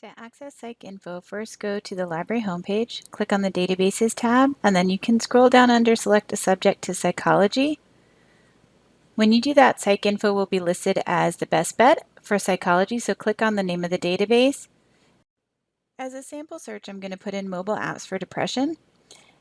To access PsycInfo, first go to the library homepage, click on the Databases tab, and then you can scroll down under Select a Subject to Psychology. When you do that, PsycInfo will be listed as the best bet for psychology, so click on the name of the database. As a sample search, I'm going to put in mobile apps for depression,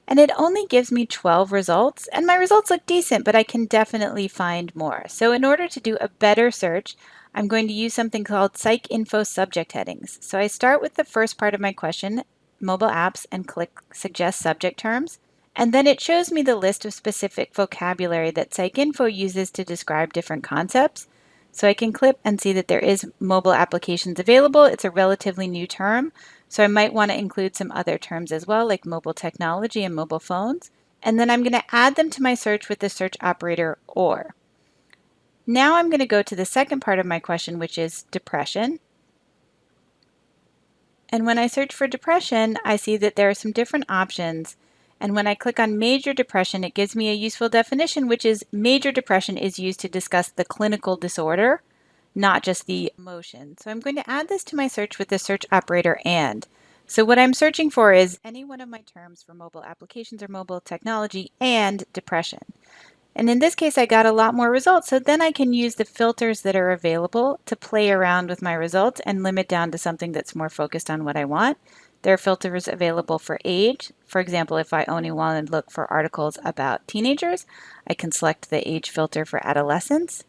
and it only gives me 12 results, and my results look decent, but I can definitely find more. So in order to do a better search, I'm going to use something called PsycInfo subject headings. So I start with the first part of my question, mobile apps, and click Suggest Subject Terms. And then it shows me the list of specific vocabulary that PsycInfo uses to describe different concepts. So I can click and see that there is mobile applications available. It's a relatively new term, so I might want to include some other terms as well, like mobile technology and mobile phones. And then I'm going to add them to my search with the search operator OR. Now I'm going to go to the second part of my question, which is depression. And when I search for depression, I see that there are some different options. And when I click on major depression, it gives me a useful definition, which is major depression is used to discuss the clinical disorder, not just the motion. So I'm going to add this to my search with the search operator AND. So what I'm searching for is any one of my terms for mobile applications or mobile technology and depression. And in this case, I got a lot more results. So then I can use the filters that are available to play around with my results and limit down to something that's more focused on what I want. There are filters available for age. For example, if I only want to look for articles about teenagers, I can select the age filter for adolescents.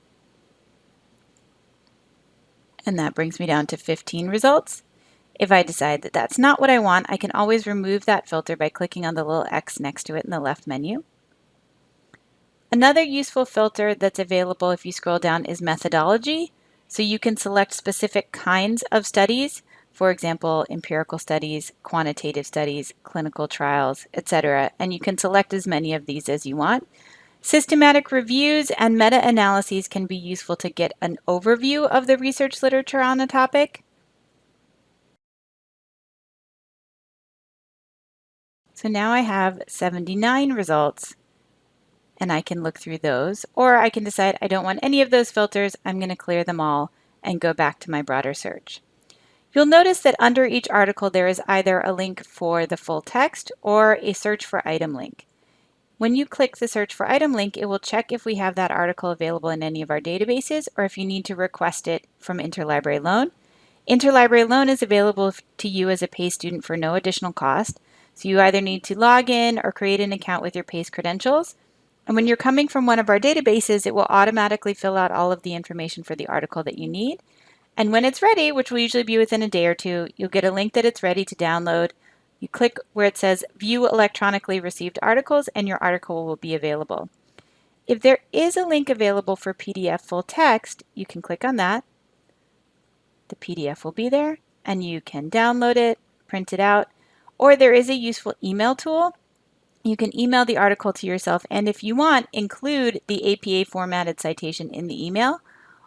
And that brings me down to 15 results. If I decide that that's not what I want, I can always remove that filter by clicking on the little X next to it in the left menu. Another useful filter that's available if you scroll down is methodology. So you can select specific kinds of studies, for example, empirical studies, quantitative studies, clinical trials, etc. And you can select as many of these as you want. Systematic reviews and meta-analyses can be useful to get an overview of the research literature on a topic. So now I have 79 results and I can look through those. Or I can decide I don't want any of those filters, I'm going to clear them all and go back to my broader search. You'll notice that under each article there is either a link for the full text or a search for item link. When you click the search for item link, it will check if we have that article available in any of our databases or if you need to request it from Interlibrary Loan. Interlibrary Loan is available to you as a PACE student for no additional cost. So you either need to log in or create an account with your PACE credentials. And when you're coming from one of our databases, it will automatically fill out all of the information for the article that you need. And when it's ready, which will usually be within a day or two, you'll get a link that it's ready to download. You click where it says View Electronically Received Articles, and your article will be available. If there is a link available for PDF full text, you can click on that. The PDF will be there, and you can download it, print it out, or there is a useful email tool you can email the article to yourself and if you want, include the APA formatted citation in the email,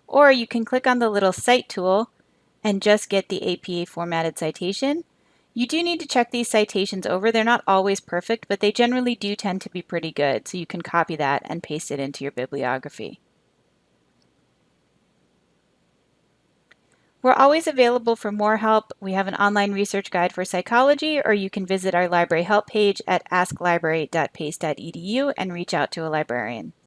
or you can click on the little cite tool and just get the APA formatted citation. You do need to check these citations over. They're not always perfect, but they generally do tend to be pretty good, so you can copy that and paste it into your bibliography. We're always available for more help. We have an online research guide for psychology, or you can visit our library help page at asklibrary.pace.edu and reach out to a librarian.